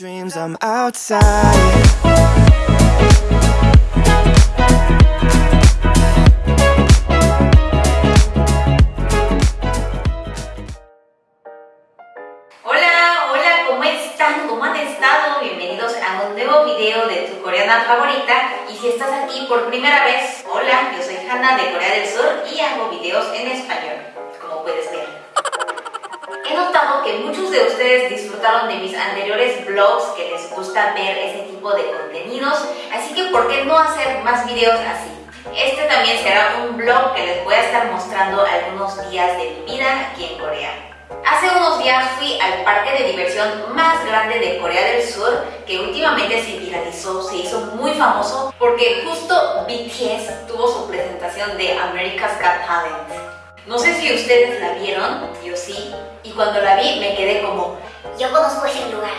dreams, I'm outside. Hola, hola, ¿cómo están? ¿Cómo han estado? Bienvenidos a un nuevo video de tu coreana favorita y si estás aquí por primera vez, hola, yo soy Hanna de Corea del Sur y hago videos en español, como puedes ver. He notado que muchos de ustedes disfrutaron de mis anteriores vlogs, que les gusta ver ese tipo de contenidos, así que ¿por qué no hacer más videos así? Este también será un vlog que les voy a estar mostrando algunos días de mi vida aquí en Corea. Hace unos días fui al parque de diversión más grande de Corea del Sur que últimamente se viralizó, se hizo muy famoso porque justo BTS tuvo su presentación de America's Got Talent. No sé si ustedes la vieron, yo sí, y cuando la vi me quedé como, Yo conozco ese lugar.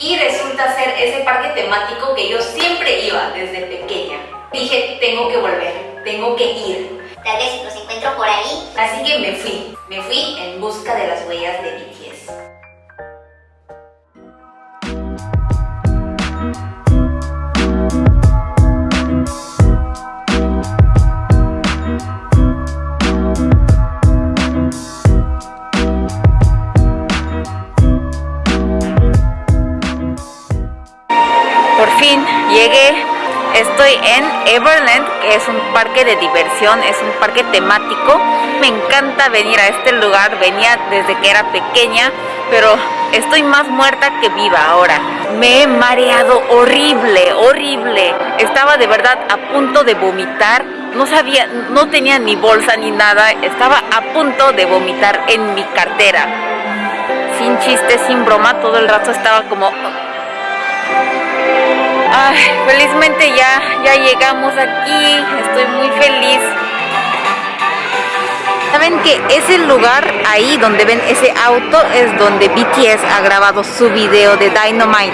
y resulta ser ese parque temático que yo siempre iba desde pequeña. Dije, tengo que volver, tengo que ir. Tal vez los encuentro por ahí. Así que me fui, me fui en busca de las huellas de BTS. En Everland, que es un parque de diversión, es un parque temático. Me encanta venir a este lugar, venía desde que era pequeña, pero estoy más muerta que viva ahora. Me he mareado horrible, horrible. Estaba de verdad a punto de vomitar. No sabía, no tenía ni bolsa ni nada. Estaba a punto de vomitar en mi cartera. Sin chiste, sin broma, todo el rato estaba como Ay, felizmente ya, ya llegamos aquí, estoy muy feliz. Saben que ese lugar ahí donde ven ese auto es donde BTS ha grabado su video de Dynamite.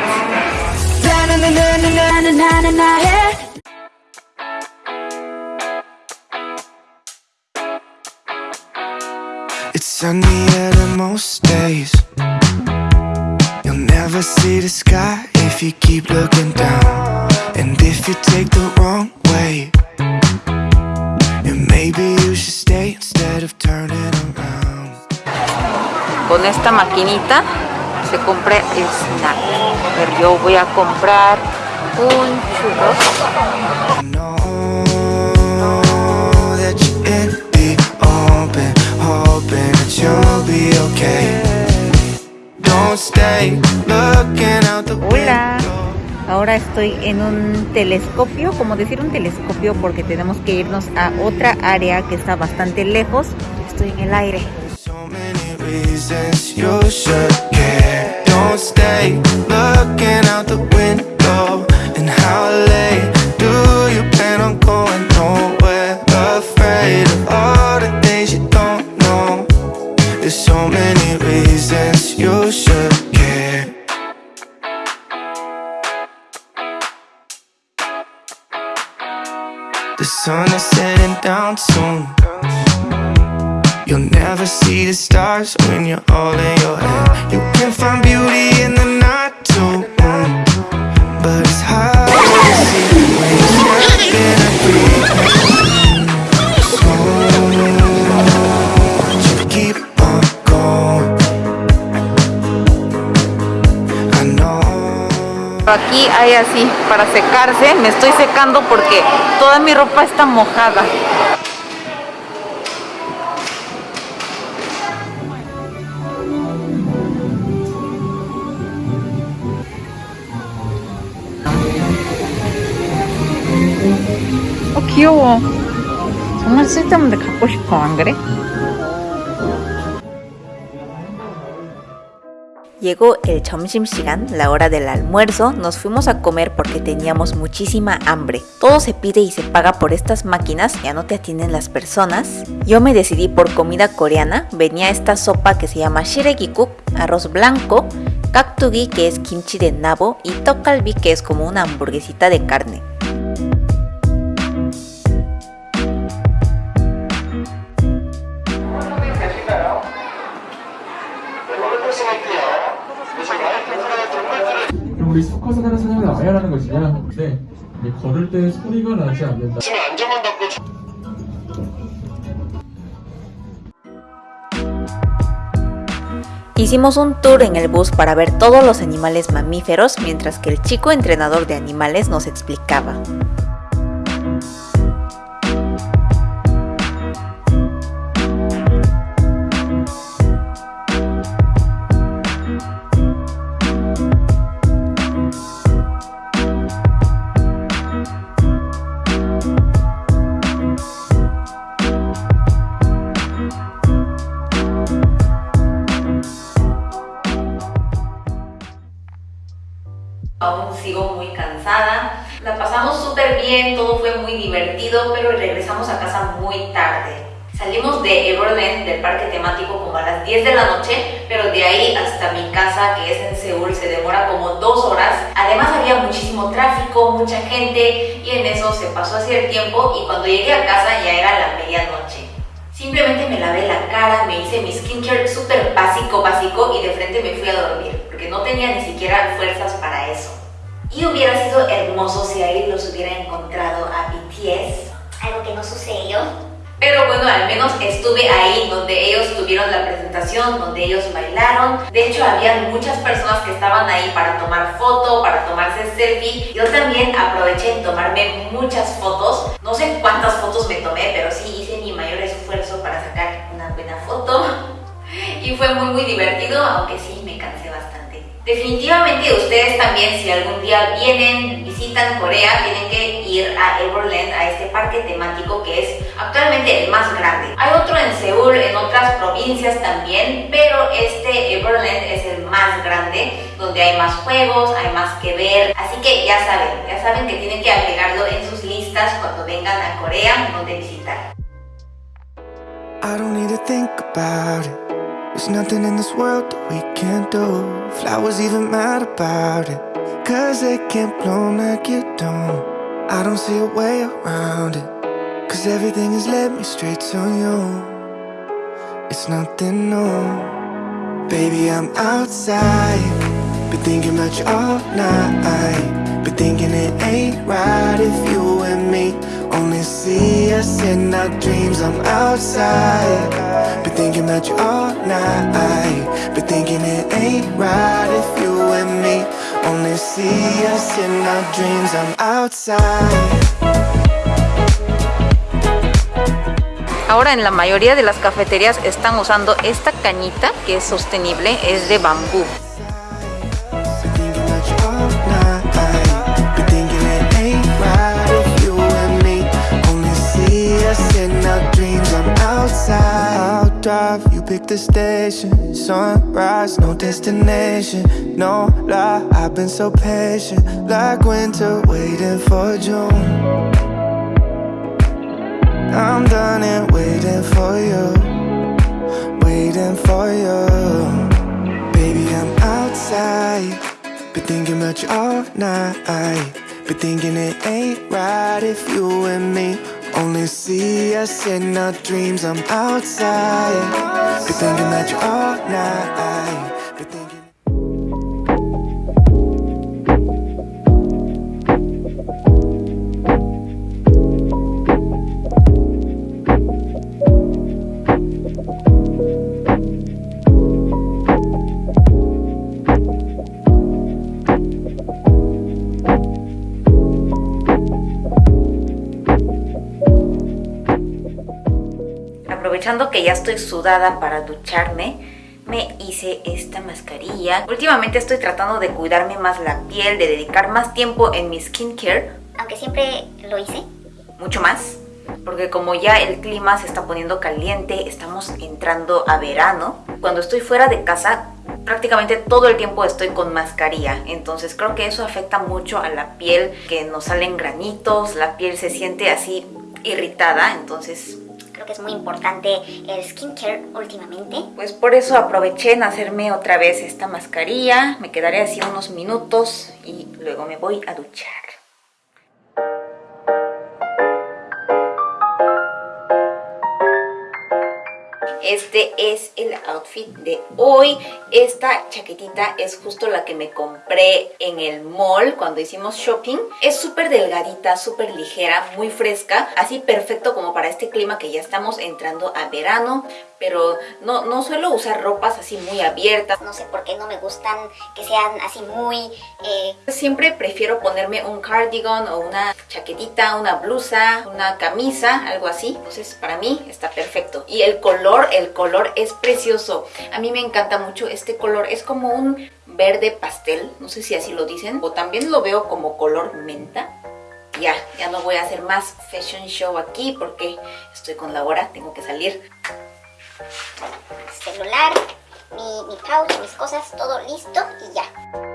It's sunnier than most days. You'll never see the sky if you keep looking down. And if you take the wrong way, then maybe you should stay instead of turning around. Con esta maquinita se compra el snack. Ver, yo voy a comprar un the Hola. Window. Ahora estoy en un telescopio, como decir un telescopio porque tenemos que irnos a otra área que está bastante lejos. Estoy en el aire. So many reasons you should care. Don't The sun is setting down soon. You'll never see the stars when you're all in your head. You can find beauty in the night Aquí hay así para secarse. Me estoy secando porque toda mi ropa está mojada. 어 귀여워. 정말 쓸데없는데 갖고 싶어 안 그래? Llegó el Chomshimshigan, la hora del almuerzo, nos fuimos a comer porque teníamos muchísima hambre. Todo se pide y se paga por estas máquinas, ya no te atienden las personas. Yo me decidí por comida coreana, venía esta sopa que se llama shiregikuk, arroz blanco, kaktugi que es kimchi de nabo y tokalbi que es como una hamburguesita de carne. 소리가 나지 않는다. Hicimos un tour en el bus para ver todos los animales mamíferos mientras que el chico entrenador de animales nos explicaba. Bien, todo fue muy divertido, pero regresamos a casa muy tarde. Salimos de Everland, del parque temático, como a las 10 de la noche, pero de ahí hasta mi casa, que es en Seúl, se demora como dos horas. Además había muchísimo tráfico, mucha gente, y en eso se pasó así el tiempo, y cuando llegué a casa ya era la medianoche. Simplemente me lavé la cara, me hice mi skincare súper básico, básico, y de frente me fui a dormir, porque no tenía ni siquiera fuerzas para eso. Y hubiera sido hermoso si ahí los hubiera encontrado a BTS, Algo que no sucedió. pero bueno, al menos estuve ahí donde ellos tuvieron la presentación, donde ellos bailaron. De hecho, había muchas personas que estaban ahí para tomar foto, para tomarse selfie. Yo también aproveché en tomarme muchas fotos. No sé cuántas fotos me tomé, pero sí hice mi mayor esfuerzo para sacar una buena foto. Y fue muy muy divertido, aunque sí. Definitivamente ustedes también, si algún día vienen, visitan Corea, tienen que ir a Everland, a este parque temático que es actualmente el más grande. Hay otro en Seúl, en otras provincias también, pero este Everland es el más grande, donde hay más juegos, hay más que ver. Así que ya saben, ya saben que tienen que agregarlo en sus listas cuando vengan a Corea, donde visitar. I don't need to think about it. There's nothing in this world that we can't do. Flowers even mad about it. Cause they can't bloom like you don't. I don't see a way around it. Cause everything has led me straight to you. It's nothing new. Baby, I'm outside. Been thinking about you all night. Been thinking it ain't right if you dreams. I'm outside. Thinking all night. Thinking it ain't right if you me only see us in our dreams. I'm outside. Ahora en la mayoría de las cafeterías están usando esta cañita que es sostenible, es de bambú. Drive, you pick the station. Sunrise, no destination. No lie, I've been so patient. Like winter, waiting for June. I'm done and waiting for you. Waiting for you. Baby, I'm outside. Been thinking about you all night. Been thinking it ain't right if you and me only see us in our dreams. I'm outside. Been thinking about you're all night. Aprovechando que ya estoy sudada para ducharme, me hice esta mascarilla. Últimamente estoy tratando de cuidarme más la piel, de dedicar más tiempo en mi skincare, Aunque siempre lo hice. mucho más. Porque como ya el clima se está poniendo caliente, estamos entrando a verano. Cuando estoy fuera de casa, prácticamente todo el tiempo estoy con mascarilla. Entonces creo que eso afecta mucho a la piel, que nos salen granitos, la piel se siente así irritada. Entonces que es muy importante el skincare últimamente. Pues por eso aproveché en hacerme otra vez esta mascarilla. Me quedaré así unos minutos y luego me voy a duchar. Este es el outfit de hoy. Esta chaquetita es justo la que me compré en el mall cuando hicimos shopping. Es súper delgadita, súper ligera, muy fresca, así perfecto como para este clima que ya estamos entrando a verano pero no, no suelo usar ropas así muy abiertas. No sé por qué no me gustan que sean así muy... Eh... Siempre prefiero ponerme un cardigan o una chaquetita, una blusa, una camisa, algo así. Entonces para mí está perfecto. Y el color, el color es precioso. A mí me encanta mucho este color. Es como un verde pastel, no sé si así lo dicen. O también lo veo como color menta ya, ya no voy a hacer más fashion show aquí porque estoy con la hora, tengo que salir celular, mi, mi mis cosas, todo listo y ya.